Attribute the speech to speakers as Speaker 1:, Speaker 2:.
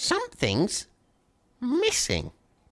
Speaker 1: Something's missing.